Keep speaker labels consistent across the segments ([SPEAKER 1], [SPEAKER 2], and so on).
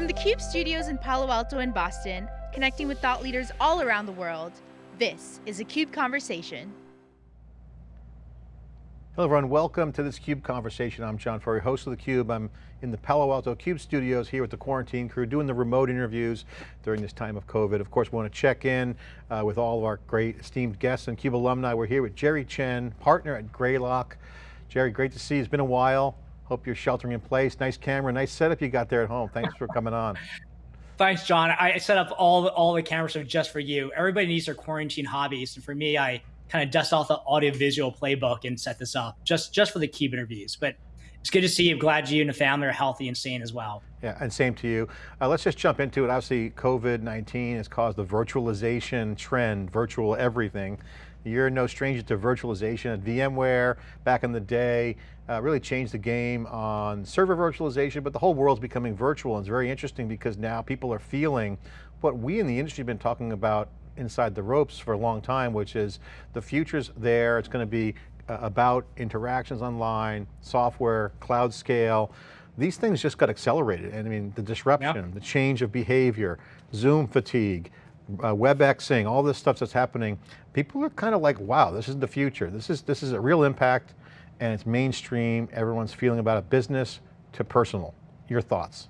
[SPEAKER 1] From the CUBE studios in Palo Alto and Boston, connecting with thought leaders all around the world, this is a CUBE Conversation.
[SPEAKER 2] Hello everyone, welcome to this CUBE Conversation. I'm John Furrier, host of theCUBE. I'm in the Palo Alto CUBE studios here with the quarantine crew, doing the remote interviews during this time of COVID. Of course, we want to check in uh, with all of our great esteemed guests and CUBE alumni. We're here with Jerry Chen, partner at Greylock. Jerry, great to see you, it's been a while. Hope you're sheltering in place. Nice camera, nice setup you got there at home. Thanks for coming on.
[SPEAKER 3] Thanks, John. I set up all the, all the cameras just for you. Everybody needs their quarantine hobbies, and for me, I kind of dust off the audiovisual playbook and set this up just just for the CUBE interviews. But it's good to see you. glad you and the family are healthy and sane as well.
[SPEAKER 2] Yeah, and same to you. Uh, let's just jump into it. Obviously, COVID-19 has caused the virtualization trend, virtual everything. You're no stranger to virtualization at VMware back in the day, uh, really changed the game on server virtualization, but the whole world's becoming virtual and it's very interesting because now people are feeling what we in the industry have been talking about inside the ropes for a long time, which is the future's there, it's going to be uh, about interactions online, software, cloud scale. These things just got accelerated. And I mean, the disruption, yep. the change of behavior, Zoom fatigue, uh, WebExing, all this stuff that's happening, people are kind of like, wow, this is the future. This is, this is a real impact and it's mainstream. Everyone's feeling about it, business to personal. Your thoughts?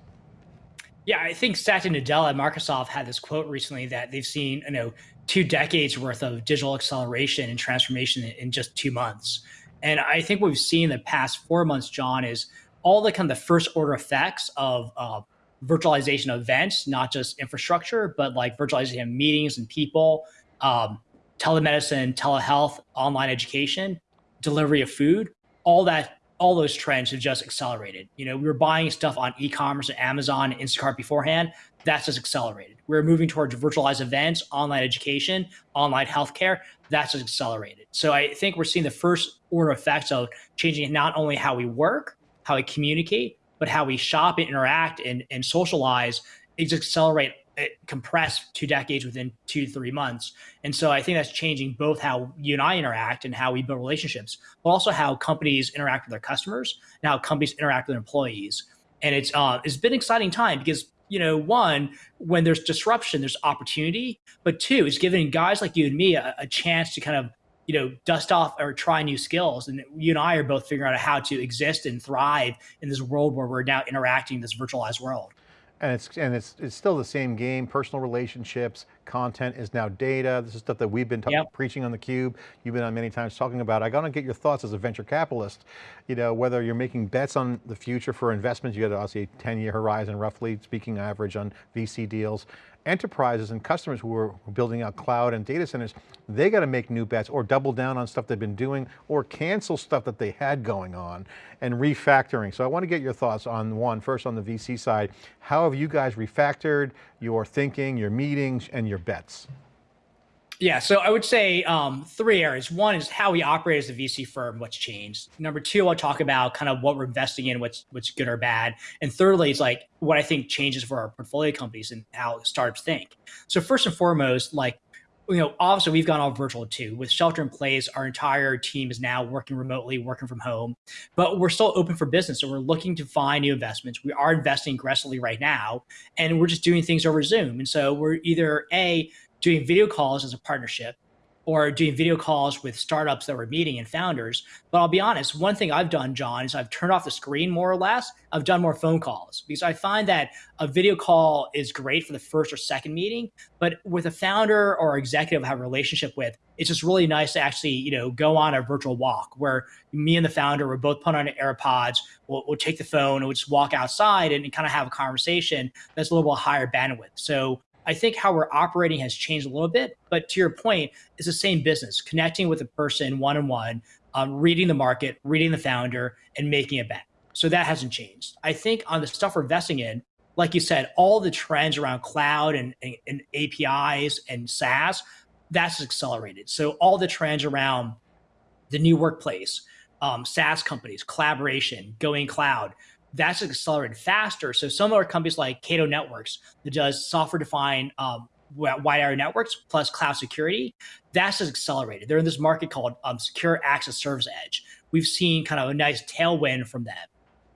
[SPEAKER 3] Yeah, I think Satya Nadella at Microsoft had this quote recently that they've seen, you know, two decades worth of digital acceleration and transformation in just two months. And I think what we've seen in the past four months, John, is all the kind of the first order effects of uh, virtualization of events, not just infrastructure, but like virtualization of meetings and people, um, telemedicine, telehealth, online education, delivery of food, all that, all those trends have just accelerated. You know, we were buying stuff on e-commerce and Amazon and Instacart beforehand. That's just accelerated. We're moving towards virtualized events, online education, online healthcare. That's just accelerated. So I think we're seeing the first order effects of changing not only how we work, how we communicate, but how we shop and interact and, and socialize is accelerate compress two decades within two three months. And so I think that's changing both how you and I interact and how we build relationships, but also how companies interact with their customers and how companies interact with their employees. And it's uh, it's been an exciting time because you know, one, when there's disruption, there's opportunity, but two, it's giving guys like you and me a, a chance to kind of you know, dust off or try new skills. And you and I are both figuring out how to exist and thrive in this world where we're now interacting in this virtualized world.
[SPEAKER 2] And it's and it's it's still the same game. Personal relationships, content is now data. This is stuff that we've been yep. preaching on the cube. You've been on many times talking about. I got to get your thoughts as a venture capitalist. You know whether you're making bets on the future for investments. You got obviously a 10 year horizon, roughly speaking, average on VC deals enterprises and customers who are building out cloud and data centers, they got to make new bets or double down on stuff they've been doing or cancel stuff that they had going on and refactoring. So I want to get your thoughts on one, first on the VC side, how have you guys refactored your thinking, your meetings, and your bets?
[SPEAKER 3] Yeah, so I would say um, three areas. One is how we operate as a VC firm, what's changed. Number two, I'll talk about kind of what we're investing in, what's what's good or bad. And thirdly, it's like what I think changes for our portfolio companies and how startups think. So first and foremost, like you know, obviously we've gone all virtual too. With shelter in place, our entire team is now working remotely, working from home, but we're still open for business. So we're looking to find new investments. We are investing aggressively right now, and we're just doing things over Zoom. And so we're either A, doing video calls as a partnership or doing video calls with startups that we're meeting and founders. But I'll be honest, one thing I've done, John, is I've turned off the screen more or less. I've done more phone calls because I find that a video call is great for the first or second meeting, but with a founder or executive I have a relationship with, it's just really nice to actually, you know, go on a virtual walk where me and the founder, we're both put on AirPods, we'll, we'll take the phone and we'll just walk outside and, and kind of have a conversation that's a little bit higher bandwidth. So I think how we're operating has changed a little bit, but to your point, it's the same business, connecting with a person one-on-one, um, reading the market, reading the founder, and making a bet. So that hasn't changed. I think on the stuff we're investing in, like you said, all the trends around cloud and, and, and APIs and SaaS, that's accelerated. So all the trends around the new workplace, um, SaaS companies, collaboration, going cloud, that's accelerated faster. So some of our companies like Cato Networks that does software defined um, wide area networks plus cloud security, that's just accelerated. They're in this market called um, secure access service edge. We've seen kind of a nice tailwind from that.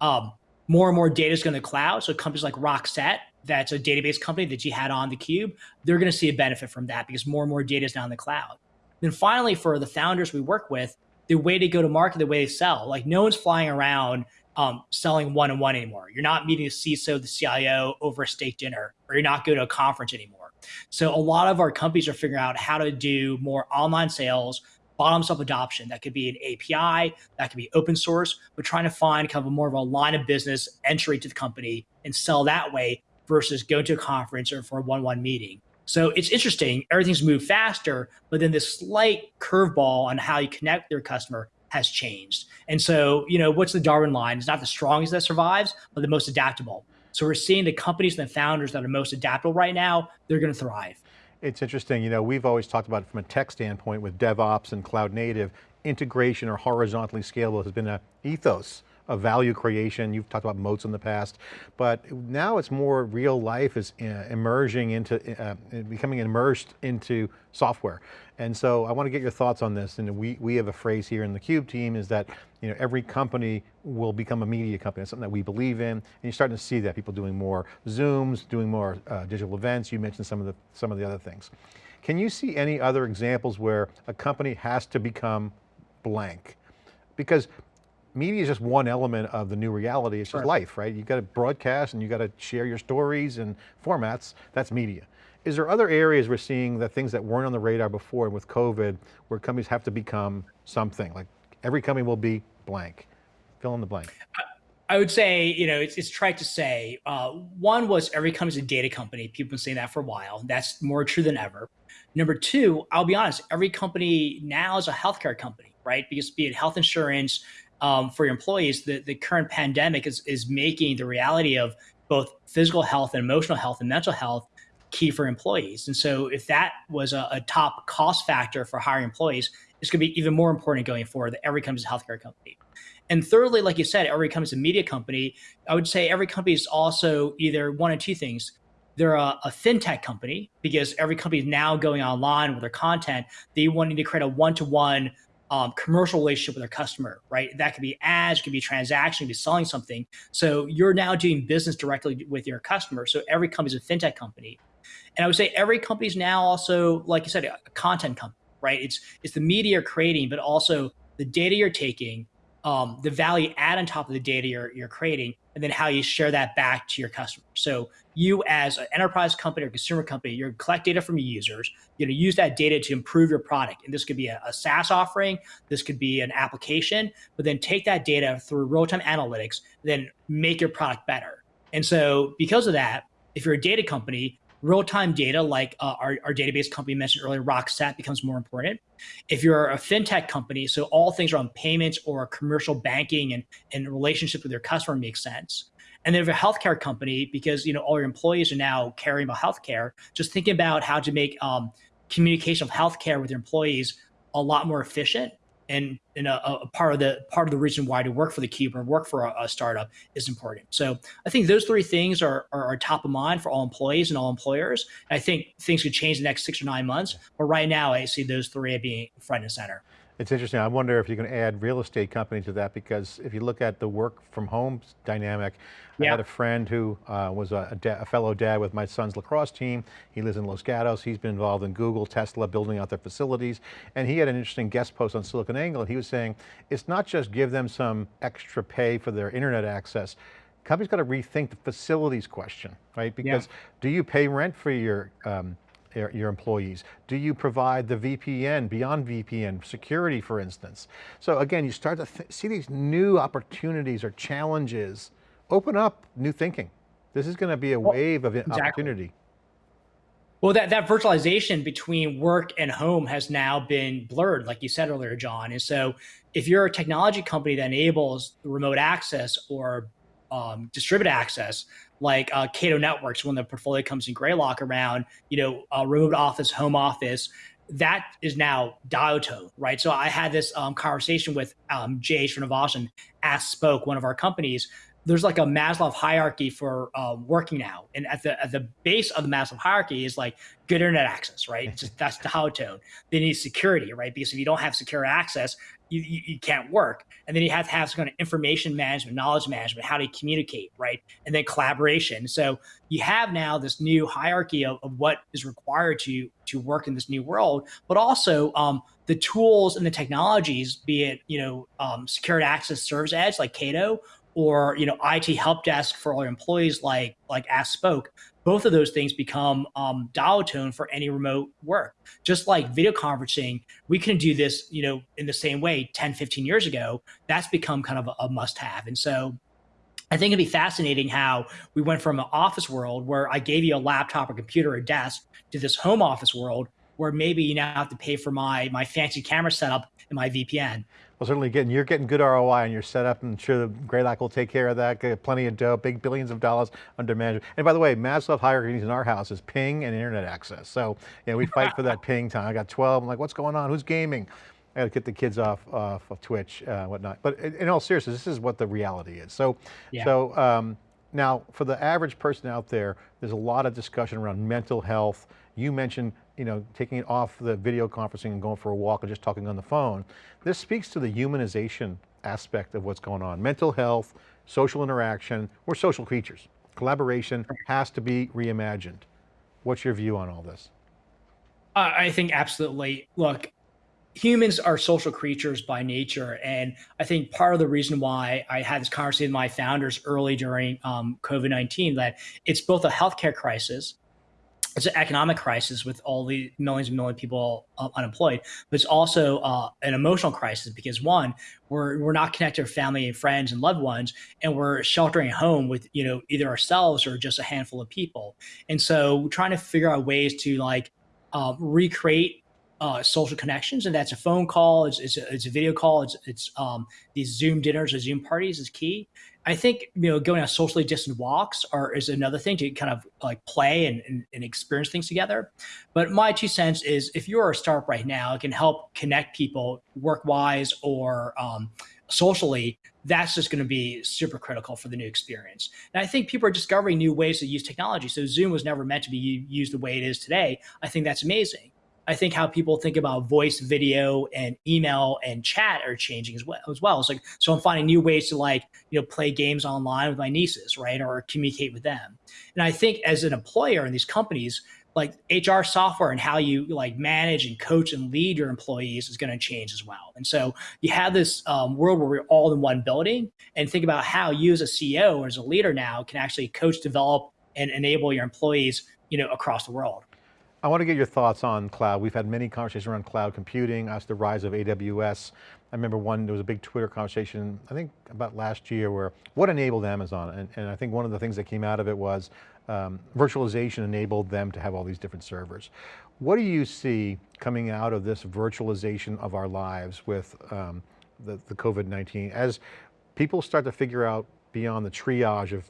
[SPEAKER 3] Um, more and more data is going to the cloud. So companies like Rockset, that's a database company that you had on the cube, they're going to see a benefit from that because more and more data is now in the cloud. Then finally, for the founders we work with, the way to go to market, the way they sell, like no one's flying around um, selling one on one anymore. You're not meeting the CISO, the CIO over a steak dinner, or you're not going to a conference anymore. So a lot of our companies are figuring out how to do more online sales, bottoms up adoption. That could be an API, that could be open source, but trying to find kind of more of a line of business entry to the company and sell that way versus go to a conference or for a one-on-one meeting. So it's interesting. Everything's moved faster, but then this slight curveball on how you connect with your customer has changed. And so, you know, what's the Darwin line? It's not the strongest that survives, but the most adaptable. So we're seeing the companies and the founders that are most adaptable right now, they're going to thrive.
[SPEAKER 2] It's interesting, you know, we've always talked about it from a tech standpoint with DevOps and cloud native, integration or horizontally scalable has been an ethos of value creation. You've talked about moats in the past, but now it's more real life is uh, emerging into, uh, becoming immersed into software. And so I want to get your thoughts on this. And we, we have a phrase here in the CUBE team is that you know, every company will become a media company. It's something that we believe in. And you're starting to see that, people doing more Zooms, doing more uh, digital events. You mentioned some of, the, some of the other things. Can you see any other examples where a company has to become blank? Because media is just one element of the new reality. It's just life, right? You got to broadcast and you got to share your stories and formats. That's media. Is there other areas we're seeing that things that weren't on the radar before with COVID, where companies have to become something? Like every company will be blank. Fill in the blank.
[SPEAKER 3] I would say, you know, it's, it's tried to say, uh, one was every company's a data company. People have been saying that for a while. That's more true than ever. Number two, I'll be honest, every company now is a healthcare company, right? Because be it health insurance, um, for your employees, the, the current pandemic is, is making the reality of both physical health and emotional health and mental health key for employees. And so if that was a, a top cost factor for hiring employees, it's going to be even more important going forward that every company is a healthcare company. And thirdly, like you said, every company is a media company. I would say every company is also either one of two things. They're a, a fintech company because every company is now going online with their content. They wanting to create a one-to-one um, commercial relationship with their customer, right? That could be ads, could be transaction, could be selling something. So you're now doing business directly with your customer. So every company is a fintech company. And I would say every company is now also, like you said, a content company, right? It's it's the media you're creating, but also the data you're taking, um, the value add on top of the data you're, you're creating, and then how you share that back to your customer. So you as an enterprise company or consumer company, you're collect data from your users, you're gonna use that data to improve your product. And this could be a, a SaaS offering, this could be an application, but then take that data through real-time analytics, then make your product better. And so because of that, if you're a data company, real-time data like uh, our, our database company mentioned earlier, Rockset becomes more important. If you're a fintech company, so all things around payments or commercial banking and, and relationships with your customer makes sense. And then if you're a healthcare company, because you know all your employees are now caring about healthcare, just thinking about how to make um, communication of healthcare with your employees a lot more efficient and, and a, a, part of the part of the reason why to work for the cube or work for a, a startup is important. So I think those three things are, are, are top of mind for all employees and all employers. And I think things could change the next six or nine months, but right now I see those three being front and center.
[SPEAKER 2] It's interesting. I wonder if you can add real estate company to that because if you look at the work from home dynamic, yeah. I had a friend who uh, was a, a, a, fellow dad with my son's lacrosse team. He lives in Los Gatos. He's been involved in Google, Tesla, building out their facilities. And he had an interesting guest post on SiliconANGLE and he was saying, it's not just give them some extra pay for their internet access. Companies got to rethink the facilities question, right? Because yeah. do you pay rent for your um, your employees? Do you provide the VPN, beyond VPN, security for instance? So again, you start to see these new opportunities or challenges, open up new thinking. This is going to be a wave of exactly. opportunity.
[SPEAKER 3] Well, that, that virtualization between work and home has now been blurred, like you said earlier, John. And so if you're a technology company that enables remote access or um, distributed access, like uh, Cato Networks, when the portfolio comes in Greylock around, you know, uh, remote office, home office, that is now dial tone, right? So I had this um, conversation with um, Jay Srinivasan at Spoke, one of our companies. There's like a Maslow hierarchy for uh, working now, and at the at the base of the Maslow hierarchy is like good internet access, right? Just, that's the how tone. They need security, right? Because if you don't have secure access, you, you, you, can't work. And then you have to have some kind of information management, knowledge management, how you communicate, right? And then collaboration. So you have now this new hierarchy of, of what is required to to work in this new world, but also um, the tools and the technologies, be it you know um, secured access service edge like Cato, or you know IT help desk for all your employees like like Ask Spoke, both of those things become um, dial tone for any remote work. Just like video conferencing, we can do this you know in the same way 10, 15 years ago. That's become kind of a, a must have, and so. I think it'd be fascinating how we went from an office world where I gave you a laptop or computer or desk to this home office world where maybe you now have to pay for my my fancy camera setup and my VPN.
[SPEAKER 2] Well, certainly getting, you're getting good ROI on your setup. I'm sure the Greylock will take care of that. Get plenty of dough, big billions of dollars under management. And by the way, Maslow hierarchies in our house is ping and internet access. So yeah, we fight for that ping time. I got 12, I'm like, what's going on? Who's gaming? I got to get the kids off, off of Twitch, uh, whatnot. But in all seriousness, this is what the reality is. So, yeah. so um, now for the average person out there, there's a lot of discussion around mental health. You mentioned you know, taking it off the video conferencing and going for a walk and just talking on the phone. This speaks to the humanization aspect of what's going on. Mental health, social interaction, we're social creatures. Collaboration has to be reimagined. What's your view on all this?
[SPEAKER 3] I think absolutely. Look, humans are social creatures by nature. And I think part of the reason why I had this conversation with my founders early during um, COVID-19, that it's both a healthcare crisis, it's an economic crisis with all the millions and millions of people uh, unemployed, but it's also uh, an emotional crisis because one, we're we're not connected to family and friends and loved ones, and we're sheltering at home with you know either ourselves or just a handful of people, and so we're trying to figure out ways to like uh, recreate uh, social connections, and that's a phone call, it's, it's, a, it's a video call, it's, it's um, these Zoom dinners or Zoom parties is key. I think you know going on socially distant walks are is another thing to kind of like play and, and, and, experience things together. But my two cents is if you're a startup right now, it can help connect people work wise or um, socially. That's just going to be super critical for the new experience. And I think people are discovering new ways to use technology. So Zoom was never meant to be used the way it is today. I think that's amazing. I think how people think about voice, video, and email and chat are changing as well. As well, it's like so I'm finding new ways to like you know play games online with my nieces, right, or communicate with them. And I think as an employer in these companies, like HR software and how you like manage and coach and lead your employees is going to change as well. And so you have this um, world where we're all in one building, and think about how you as a CEO or as a leader now can actually coach, develop, and enable your employees, you know, across the world.
[SPEAKER 2] I want to get your thoughts on cloud. We've had many conversations around cloud computing, as the rise of AWS. I remember one, there was a big Twitter conversation, I think about last year, where what enabled Amazon? And, and I think one of the things that came out of it was um, virtualization enabled them to have all these different servers. What do you see coming out of this virtualization of our lives with um, the, the COVID-19 as people start to figure out beyond the triage of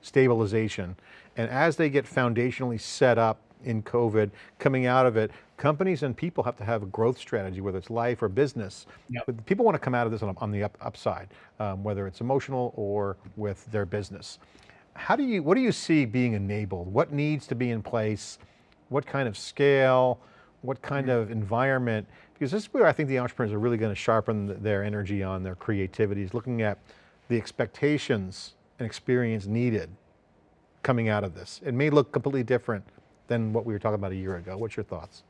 [SPEAKER 2] stabilization, and as they get foundationally set up in COVID, coming out of it, companies and people have to have a growth strategy, whether it's life or business. Yep. But people want to come out of this on, on the up, upside, um, whether it's emotional or with their business. How do you, what do you see being enabled? What needs to be in place? What kind of scale? What kind mm -hmm. of environment? Because this is where I think the entrepreneurs are really going to sharpen their energy on their creativity, is looking at the expectations and experience needed coming out of this. It may look completely different than what we were talking about a year ago. What's your thoughts?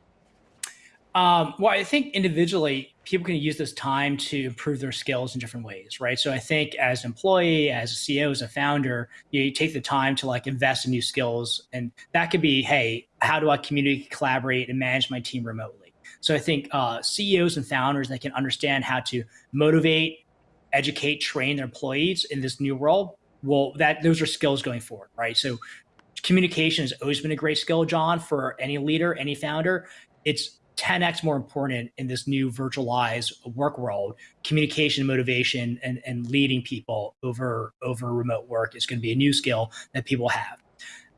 [SPEAKER 3] Um, well, I think individually, people can use this time to improve their skills in different ways, right? So I think as an employee, as a CEO, as a founder, you, you take the time to like invest in new skills. And that could be, hey, how do I communicate, collaborate, and manage my team remotely? So I think uh, CEOs and founders that can understand how to motivate, educate, train their employees in this new world, well, that those are skills going forward, right? So communication has always been a great skill, John, for any leader, any founder. It's 10x more important in this new virtualized work world. Communication, motivation, and, and leading people over, over remote work is going to be a new skill that people have.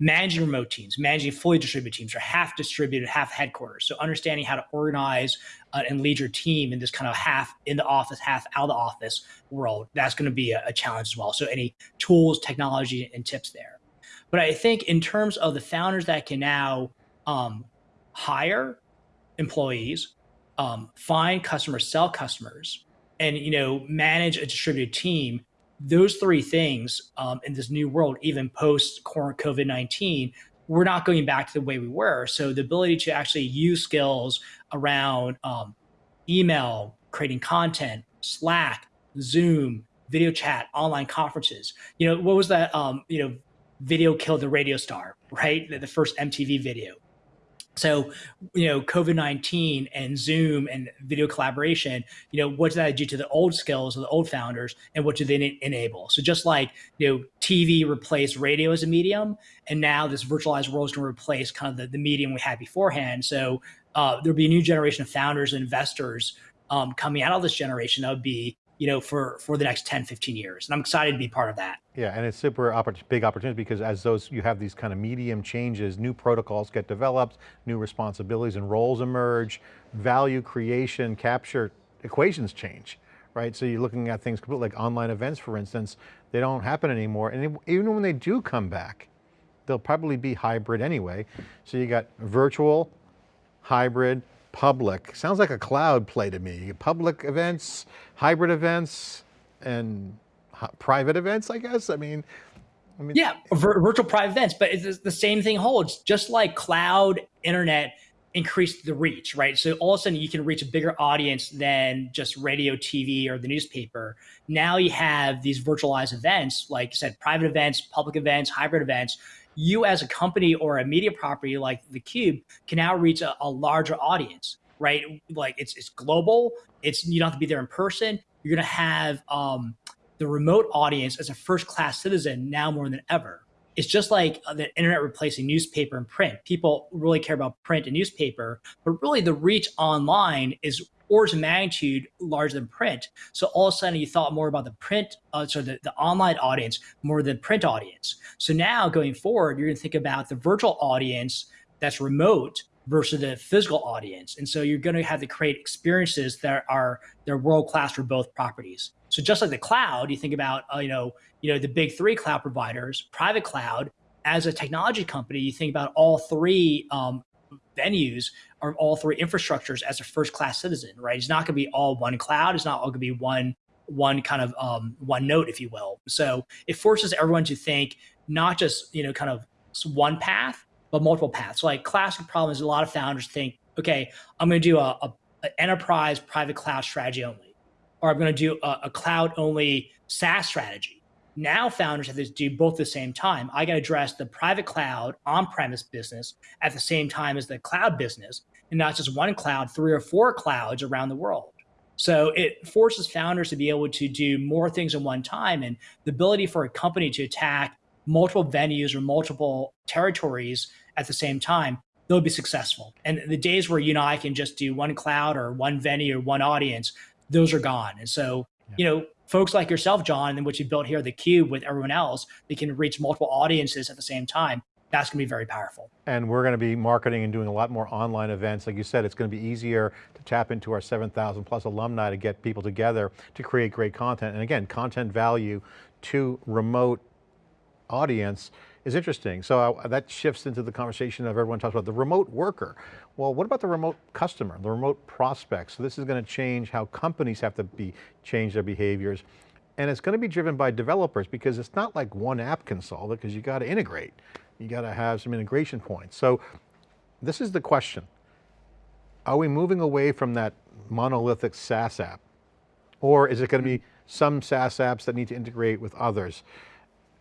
[SPEAKER 3] Managing remote teams, managing fully distributed teams, or half distributed, half headquarters. So understanding how to organize uh, and lead your team in this kind of half in the office, half out of the office world, that's going to be a, a challenge as well. So any tools, technology, and tips there. But I think in terms of the founders that can now um, hire employees, um, find customers, sell customers, and you know manage a distributed team those three things um, in this new world even post covid-19 we're not going back to the way we were. So the ability to actually use skills around um, email creating content slack zoom video chat online conferences. You know what was that um, you know video killed the radio star right the, the first mtv video so, you know, COVID 19 and Zoom and video collaboration, you know, what does that do to the old skills of the old founders and what do they enable? So, just like, you know, TV replaced radio as a medium, and now this virtualized world is going to replace kind of the, the medium we had beforehand. So, uh, there'll be a new generation of founders and investors um, coming out of this generation that would be you know, for, for the next 10, 15 years. And I'm excited to be part of that.
[SPEAKER 2] Yeah, and it's super big opportunity because as those, you have these kind of medium changes, new protocols get developed, new responsibilities and roles emerge, value creation, capture equations change, right? So you're looking at things completely like online events, for instance, they don't happen anymore. And even when they do come back, they'll probably be hybrid anyway. So you got virtual, hybrid, public. Sounds like a cloud play to me. Public events, hybrid events, and private events, I guess. I mean,
[SPEAKER 3] I mean, yeah, virtual private events, but the same thing holds. Just like cloud internet increased the reach, right? So all of a sudden you can reach a bigger audience than just radio, TV, or the newspaper. Now you have these virtualized events, like you said, private events, public events, hybrid events you as a company or a media property like the Cube can now reach a, a larger audience, right? Like it's it's global. It's you don't have to be there in person. You're gonna have um, the remote audience as a first class citizen now more than ever. It's just like the internet replacing newspaper and print. People really care about print and newspaper, but really the reach online is orders of magnitude larger than print. So all of a sudden you thought more about the print, uh, so the, the online audience more than print audience. So now going forward, you're gonna think about the virtual audience that's remote versus the physical audience. And so you're going to have to create experiences that are they're world class for both properties. So just like the cloud, you think about uh, you know you know the big three cloud providers, private cloud. As a technology company, you think about all three um, venues or all three infrastructures as a first class citizen, right? It's not going to be all one cloud. It's not all going to be one one kind of um, one note, if you will. So it forces everyone to think not just you know kind of one path, but multiple paths. So like classic problem is a lot of founders think, okay, I'm going to do a, a, a enterprise private cloud strategy only, or I'm going to do a, a cloud only SaaS strategy. Now founders have to do both at the same time. I got to address the private cloud on-premise business at the same time as the cloud business, and not just one cloud, three or four clouds around the world. So it forces founders to be able to do more things at one time, and the ability for a company to attack multiple venues or multiple territories at the same time, they'll be successful. And the days where you know I can just do one cloud or one venue or one audience, those are gone. And so, yeah. you know, folks like yourself, John, and what you built here, the Cube, with everyone else, they can reach multiple audiences at the same time. That's going to be very powerful.
[SPEAKER 2] And we're going to be marketing and doing a lot more online events. Like you said, it's going to be easier to tap into our 7,000 plus alumni to get people together to create great content. And again, content value to remote audience is interesting. So uh, that shifts into the conversation of everyone talks about the remote worker. Well, what about the remote customer, the remote prospect? So this is going to change how companies have to be change their behaviors. And it's going to be driven by developers because it's not like one app can solve it because you got to integrate. You got to have some integration points. So this is the question. Are we moving away from that monolithic SaaS app? Or is it going to be some SaaS apps that need to integrate with others?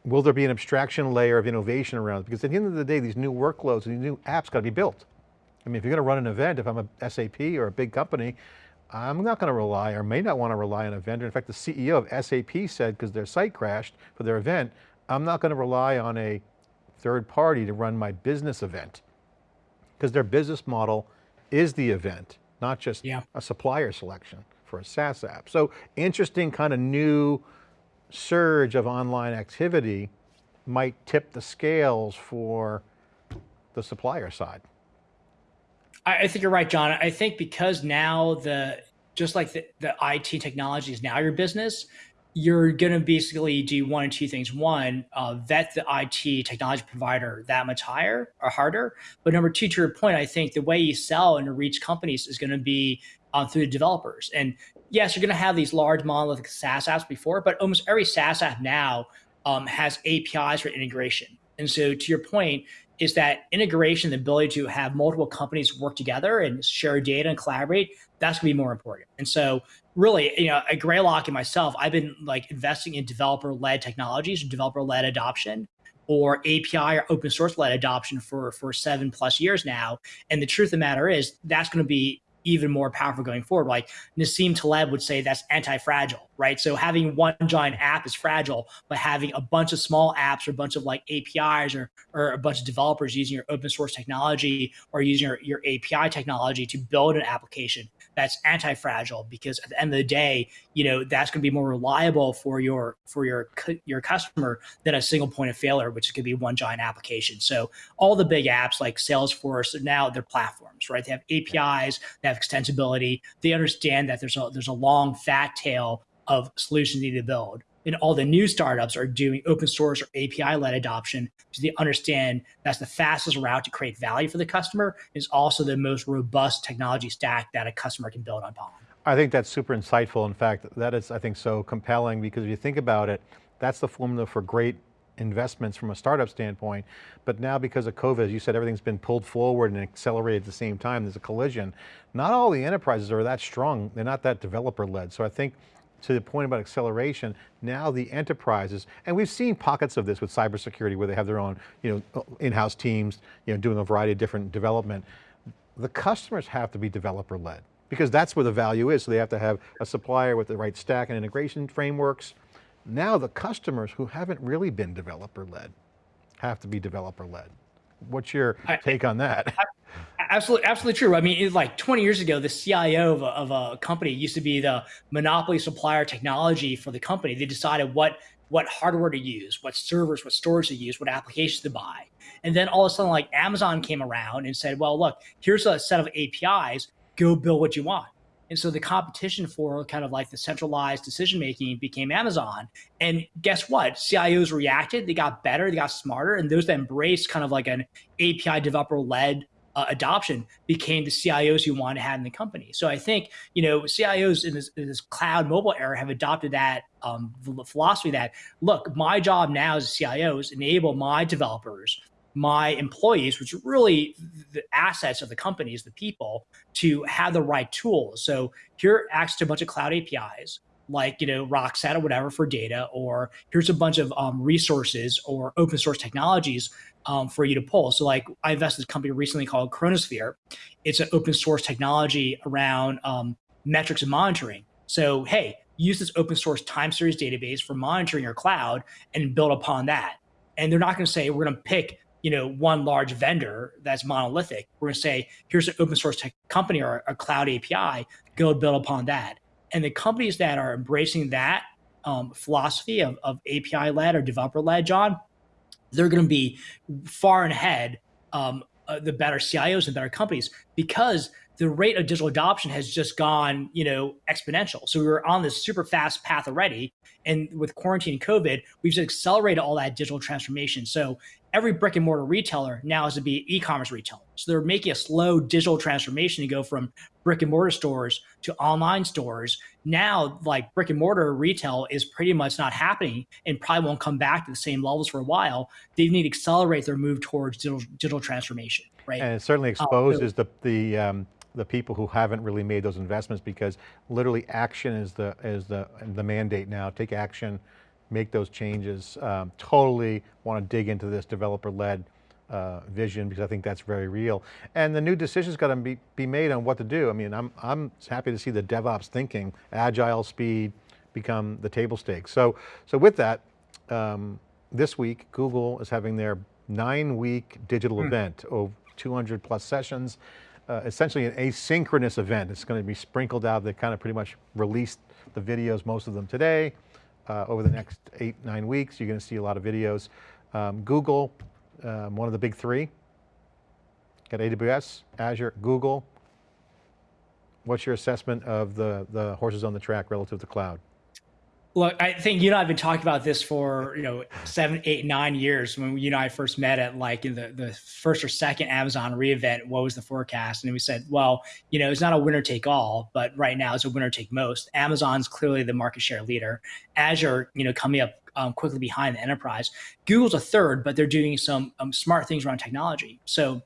[SPEAKER 2] Will there be an abstraction layer of innovation around it? Because at the end of the day, these new workloads, these new apps got to be built. I mean, if you're going to run an event, if I'm a SAP or a big company, I'm not going to rely or may not want to rely on a vendor. In fact, the CEO of SAP said, because their site crashed for their event, I'm not going to rely on a third party to run my business event. Because their business model is the event, not just yeah. a supplier selection for a SaaS app. So interesting kind of new surge of online activity might tip the scales for the supplier side.
[SPEAKER 3] I, think you're right, John. I think because now the, just like the, the IT technology is now your business, you're going to basically do one or two things. One, uh, vet the IT technology provider that much higher or harder. But number two, to your point, I think the way you sell and reach companies is going to be um, through the developers. And yes, you're going to have these large monolithic SaaS apps before, but almost every SaaS app now um, has APIs for integration. And so to your point, is that integration, the ability to have multiple companies work together and share data and collaborate, that's gonna be more important. And so really, you know, at Greylock and myself, I've been like investing in developer-led technologies, developer-led adoption or API or open source led adoption for, for seven plus years now. And the truth of the matter is that's going to be even more powerful going forward. Like Nassim Taleb would say that's anti-fragile, right? So having one giant app is fragile, but having a bunch of small apps or a bunch of like APIs or, or a bunch of developers using your open source technology or using your, your API technology to build an application that's anti-fragile because at the end of the day, you know, that's going to be more reliable for your for your your customer than a single point of failure, which could be one giant application. So all the big apps like Salesforce now they're platforms, right? They have APIs, they have extensibility. They understand that there's a there's a long fat tail of solutions you need to build and all the new startups are doing open source or API led adoption because they understand that's the fastest route to create value for the customer is also the most robust technology stack that a customer can build upon.
[SPEAKER 2] I think that's super insightful. In fact, that is, I think, so compelling because if you think about it, that's the formula for great investments from a startup standpoint. But now because of COVID, as you said, everything's been pulled forward and accelerated at the same time. There's a collision. Not all the enterprises are that strong. They're not that developer led. So I think to the point about acceleration, now the enterprises, and we've seen pockets of this with cybersecurity where they have their own you know, in-house teams you know, doing a variety of different development. The customers have to be developer led because that's where the value is. So they have to have a supplier with the right stack and integration frameworks. Now the customers who haven't really been developer led have to be developer led. What's your take on that?
[SPEAKER 3] Absolutely, absolutely true. I mean, like 20 years ago, the CIO of a, of a company used to be the monopoly supplier technology for the company. They decided what what hardware to use, what servers, what storage to use, what applications to buy. And then all of a sudden, like Amazon came around and said, well, look, here's a set of APIs, go build what you want. And so the competition for kind of like the centralized decision making became Amazon. And guess what? CIOs reacted, they got better, they got smarter, and those that embraced kind of like an API developer led uh, adoption became the CIOs you want to have in the company. So I think you know CIOs in this, in this cloud mobile era have adopted that um, philosophy that look, my job now as a CIO is enable my developers my employees, which are really the assets of the companies, the people, to have the right tools. So here access to a bunch of cloud APIs, like you know Rockset or whatever for data, or here's a bunch of um, resources or open source technologies um, for you to pull. So like I invested in a company recently called Chronosphere. It's an open source technology around um, metrics and monitoring. So hey, use this open source time series database for monitoring your cloud and build upon that. And they're not going to say we're going to pick you know, one large vendor that's monolithic. We're going to say, here's an open source tech company or a cloud API, go build upon that. And the companies that are embracing that um, philosophy of, of API led or developer led, John, they're going to be far and ahead um, uh, the better CIOs and better companies because the rate of digital adoption has just gone, you know, exponential. So we were on this super fast path already. And with quarantine and COVID, we've just accelerated all that digital transformation. So every brick and mortar retailer now has to be e-commerce retailer. So they're making a slow digital transformation to go from brick and mortar stores to online stores. Now, like brick and mortar retail is pretty much not happening and probably won't come back to the same levels for a while. They need to accelerate their move towards digital, digital transformation, right?
[SPEAKER 2] And it certainly exposes um, the, the um, the people who haven't really made those investments because literally action is the, is the, the mandate now. Take action, make those changes. Um, totally want to dig into this developer-led uh, vision because I think that's very real. And the new decisions got to be, be made on what to do. I mean, I'm, I'm happy to see the DevOps thinking, agile speed become the table stakes. So, so with that, um, this week, Google is having their nine week digital hmm. event of 200 plus sessions uh, essentially an asynchronous event. It's going to be sprinkled out. They kind of pretty much released the videos, most of them today. Uh, over the next eight, nine weeks, you're going to see a lot of videos. Um, Google, um, one of the big three. Got AWS, Azure, Google. What's your assessment of the, the horses on the track relative to cloud?
[SPEAKER 3] Look, I think you and I have been talking about this for you know seven, eight, nine years. When you and I first met at like in the, the first or second Amazon re:Invent, what was the forecast? And we said, well, you know, it's not a winner take all, but right now it's a winner take most. Amazon's clearly the market share leader. Azure, you know, coming up um, quickly behind the enterprise. Google's a third, but they're doing some um, smart things around technology. So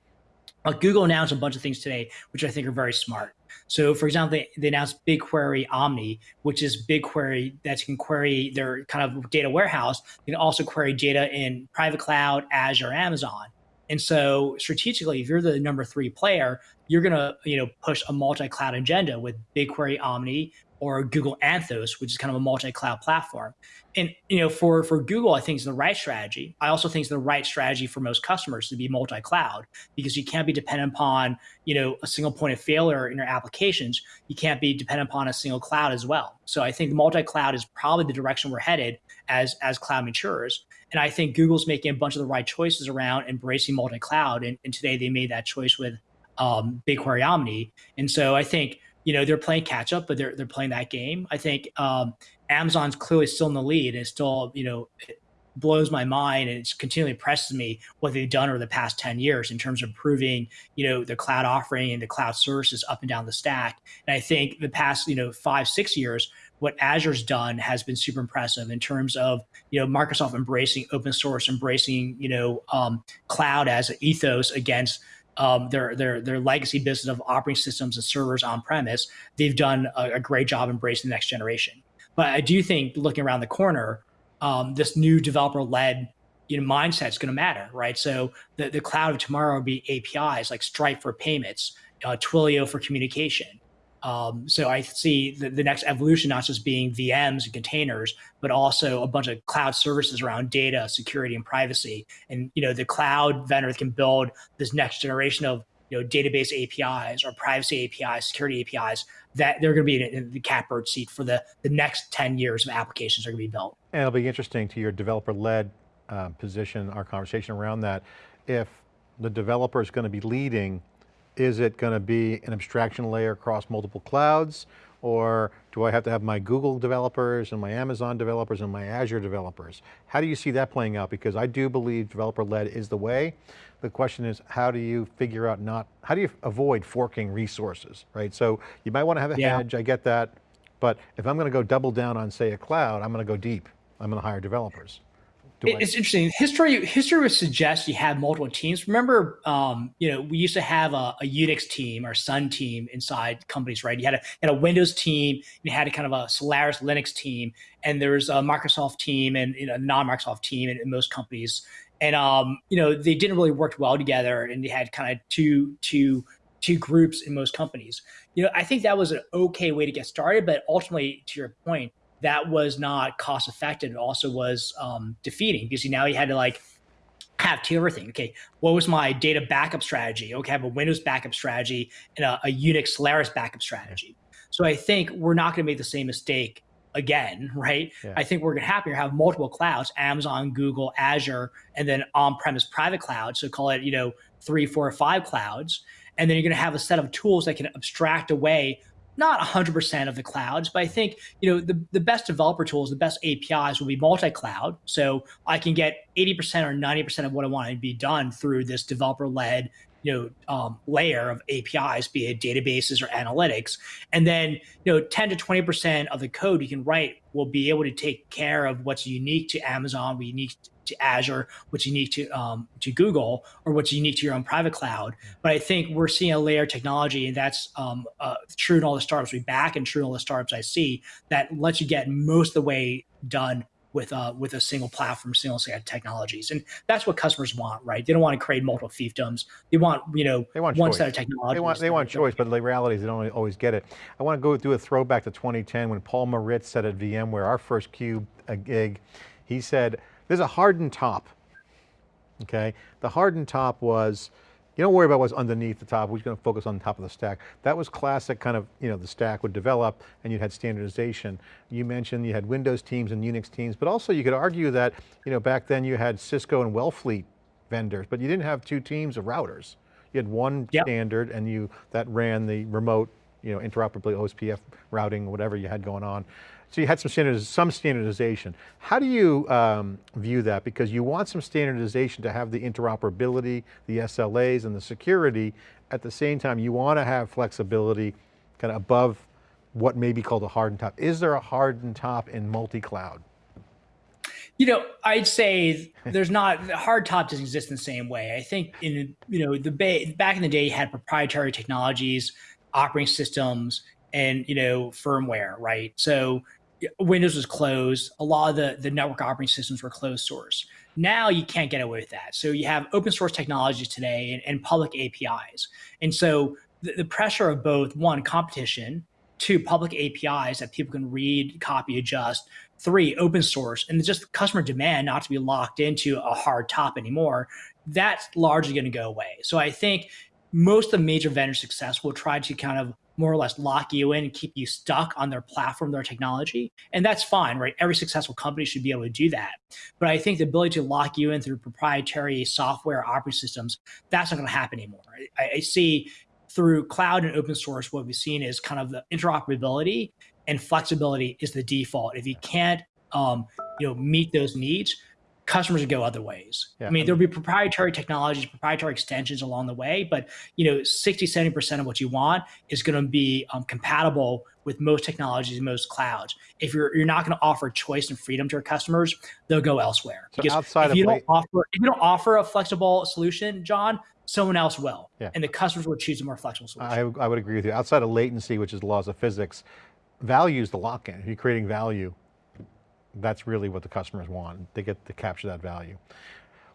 [SPEAKER 3] uh, Google announced a bunch of things today, which I think are very smart. So for example, they, they announced BigQuery Omni, which is BigQuery that can query their kind of data warehouse. You can also query data in private cloud, Azure, Amazon. And so strategically, if you're the number three player, you're gonna you know push a multi-cloud agenda with BigQuery Omni, or Google Anthos, which is kind of a multi-cloud platform. And you know, for for Google, I think it's the right strategy. I also think it's the right strategy for most customers to be multi-cloud because you can't be dependent upon you know a single point of failure in your applications. You can't be dependent upon a single cloud as well. So I think multi-cloud is probably the direction we're headed as as cloud matures. And I think Google's making a bunch of the right choices around embracing multi-cloud. And, and today they made that choice with um, BigQuery Omni. And so I think you know they're playing catch up, but they're they're playing that game. I think um, Amazon's clearly still in the lead, and still you know blows my mind and it's continually impresses me what they've done over the past 10 years in terms of improving you know the cloud offering and the cloud services up and down the stack and i think the past you know five six years what azure's done has been super impressive in terms of you know microsoft embracing open source embracing you know um, cloud as an ethos against um, their their their legacy business of operating systems and servers on premise, they've done a, a, great job embracing the next generation. But I do think looking around the corner, um, this new developer led you know mindset is going to matter, right? So the the cloud of tomorrow will be APIs like Stripe for payments, uh, Twilio for communication. Um, so I see the, the, next evolution not just being VMs and containers, but also a bunch of cloud services around data, security, and privacy. And you know, the cloud vendors can build this next generation of you know database APIs or privacy APIs, security APIs that they're going to be in the catbird seat for the the next 10 years of applications are going to be built.
[SPEAKER 2] And it'll be interesting to your developer-led uh, position, our conversation around that. If the developer is going to be leading is it going to be an abstraction layer across multiple clouds? Or do I have to have my Google developers and my Amazon developers and my Azure developers? How do you see that playing out? Because I do believe developer-led is the way. The question is, how do you figure out not, how do you avoid forking resources, right? So you might want to have a yeah. hedge, I get that. But if I'm going to go double down on say a cloud, I'm going to go deep. I'm going to hire developers
[SPEAKER 3] it's interesting. History history would suggest you have multiple teams. Remember, um, you know, we used to have a, a, Unix team or Sun team inside companies, right? You had a, had a Windows team, you had a kind of a Solaris Linux team, and there was a Microsoft team and you know, a non-Microsoft team in, in most companies. And um, you know, they didn't really work well together, and they had kind of two two two groups in most companies. You know, I think that was an okay way to get started, but ultimately, to your point, that was not cost effective. It also was um, defeating because now you had to like have to everything. Okay, what was my data backup strategy? Okay, I have a Windows backup strategy and a, a Unix Solaris backup strategy. So I think we're not going to make the same mistake again, right? Yeah. I think we're going to have to have multiple clouds: Amazon, Google, Azure, and then on-premise private cloud. So call it you know three, four, or five clouds. And then you're going to have a set of tools that can abstract away not 100% of the clouds, but I think you know the, the best developer tools, the best APIs will be multi-cloud. So I can get 80% or 90% of what I want to be done through this developer-led you know um, layer of APIs, be it databases or analytics, and then you know 10 to 20 percent of the code you can write will be able to take care of what's unique to Amazon, what's unique to Azure, what's unique to um, to Google, or what's unique to your own private cloud. But I think we're seeing a layer of technology, and that's um, uh, true in all the startups we back, and true in all the startups I see that lets you get most of the way done with uh, with a single platform, single set of technologies, and that's what customers want, right? They don't want to create multiple fiefdoms. They want you know
[SPEAKER 2] they want
[SPEAKER 3] one
[SPEAKER 2] choice.
[SPEAKER 3] set of technologies.
[SPEAKER 2] They want they want choice, but the reality is they don't always get it. I want to go do a throwback to 2010 when Paul Maritz said at VMware, our first cube a gig, he said there's a hardened top, okay? The hardened top was, you don't worry about what's underneath the top, we're just going to focus on the top of the stack. That was classic kind of, you know, the stack would develop and you had standardization. You mentioned you had Windows teams and Unix teams, but also you could argue that, you know, back then you had Cisco and Wellfleet vendors, but you didn't have two teams of routers. You had one yep. standard and you, that ran the remote, you know, interoperability, OSPF routing, whatever you had going on. So you had some, standardiz some standardization. How do you um, view that? Because you want some standardization to have the interoperability, the SLAs and the security. At the same time, you want to have flexibility kind of above what may be called a hardened top. Is there a hardened top in multi-cloud?
[SPEAKER 3] You know, I'd say there's not the hard top doesn't exist in the same way. I think in you know the back in the day you had proprietary technologies, operating systems, and you know firmware, right? So Windows was closed. A lot of the the network operating systems were closed source. Now you can't get away with that. So you have open source technologies today and, and public APIs, and so the, the pressure of both one competition two public APIs that people can read, copy, adjust, three open source, and just customer demand not to be locked into a hard top anymore, that's largely going to go away. So I think most of the major vendor success will try to kind of more or less lock you in and keep you stuck on their platform, their technology. And that's fine, right? Every successful company should be able to do that. But I think the ability to lock you in through proprietary software operating systems, that's not going to happen anymore. I, I see through cloud and open source, what we've seen is kind of the interoperability and flexibility is the default. If you can't, um, you know, meet those needs, customers would go other ways. Yeah. I mean, there'll be proprietary technologies, proprietary extensions along the way, but you know, 60, 70% of what you want is going to be um, compatible with most technologies, most clouds. If you're you're not going to offer choice and freedom to your customers, they'll go elsewhere.
[SPEAKER 2] So because outside
[SPEAKER 3] if you
[SPEAKER 2] don't
[SPEAKER 3] offer if you don't offer a flexible solution, John, someone else will. Yeah. And the customers will choose a more flexible solution.
[SPEAKER 2] I, I would agree with you. Outside of latency, which is the laws of physics, value is the lock-in. You're creating value, that's really what the customers want. They get to capture that value.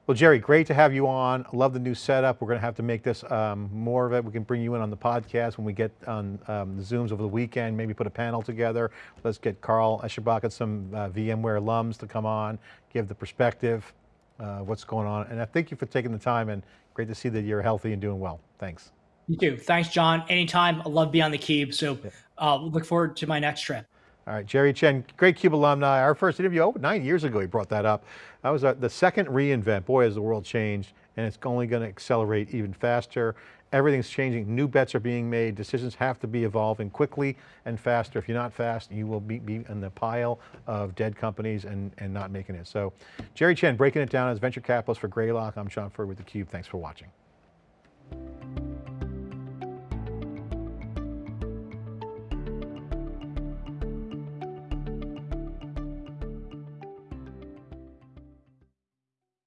[SPEAKER 2] Well, Jerry, great to have you on. Love the new setup. We're going to have to make this um, more of it. We can bring you in on the podcast when we get on um, the Zooms over the weekend, maybe put a panel together. Let's get Carl Eschenbach and some uh, VMware alums to come on, give the perspective, uh, what's going on. And I thank you for taking the time and great to see that you're healthy and doing well. Thanks.
[SPEAKER 3] You too. Thanks, John. Anytime. I love being on the Cube. So uh, look forward to my next trip.
[SPEAKER 2] All right, Jerry Chen, great CUBE alumni. Our first interview, oh, nine years ago he brought that up. That was uh, the second reInvent. Boy, has the world changed and it's only going to accelerate even faster. Everything's changing, new bets are being made, decisions have to be evolving quickly and faster. If you're not fast, you will be, be in the pile of dead companies and, and not making it. So Jerry Chen breaking it down as venture capitalist for Greylock. I'm John Furrier with theCUBE, thanks for watching.